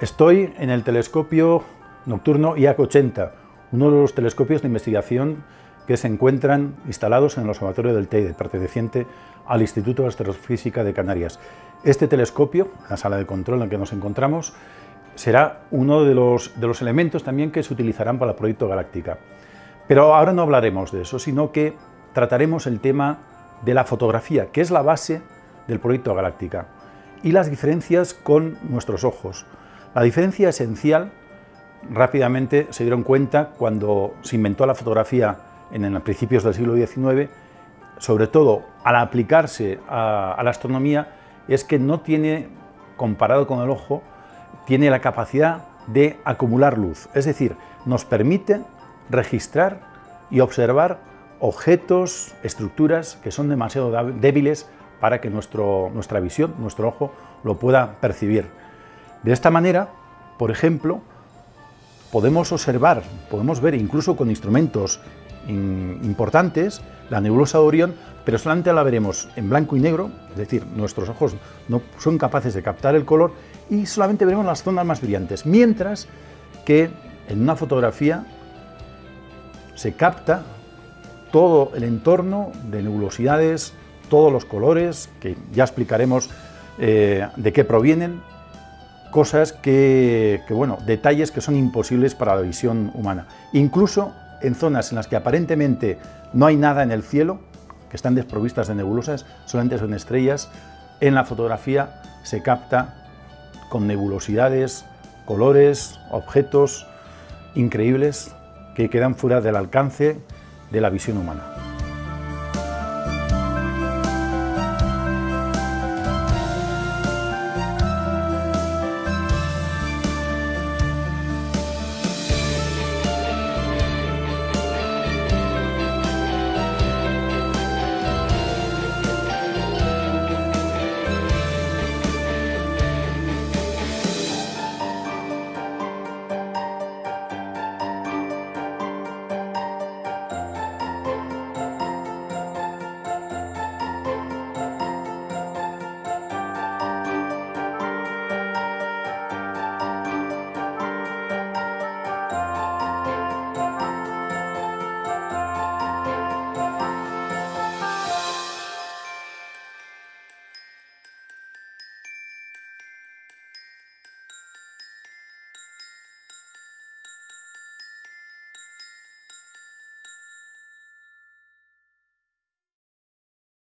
Estoy en el telescopio nocturno IAC-80, uno de los telescopios de investigación que se encuentran instalados en el Observatorio del Teide, perteneciente al Instituto de Astrofísica de Canarias. Este telescopio, la sala de control en la que nos encontramos, será uno de los, de los elementos también que se utilizarán para el proyecto Galáctica. Pero ahora no hablaremos de eso, sino que trataremos el tema de la fotografía, que es la base del proyecto Galáctica, y las diferencias con nuestros ojos. La diferencia esencial, rápidamente se dieron cuenta cuando se inventó la fotografía en, los principios del siglo XIX, sobre todo al aplicarse a, la astronomía, es que no tiene, comparado con el ojo, tiene la capacidad de acumular luz, es decir, nos permite registrar y observar objetos, estructuras que son demasiado débiles para que nuestro, nuestra visión, nuestro ojo, lo pueda percibir. De esta manera, por ejemplo, podemos observar, podemos ver incluso con instrumentos importantes la nebulosa de Orión, pero solamente la veremos en blanco y negro, es decir, nuestros ojos no son capaces de captar el color y solamente veremos las zonas más brillantes, mientras que en una fotografía se capta todo el entorno de nebulosidades, todos los colores, que ya explicaremos eh, de qué provienen, cosas que, bueno, detalles que son imposibles para la visión humana. Incluso en zonas en las que aparentemente no hay nada en el cielo, que están desprovistas de nebulosas, solamente son estrellas, en la fotografía se capta con nebulosidades, colores, objetos increíbles que quedan fuera del alcance de la visión humana.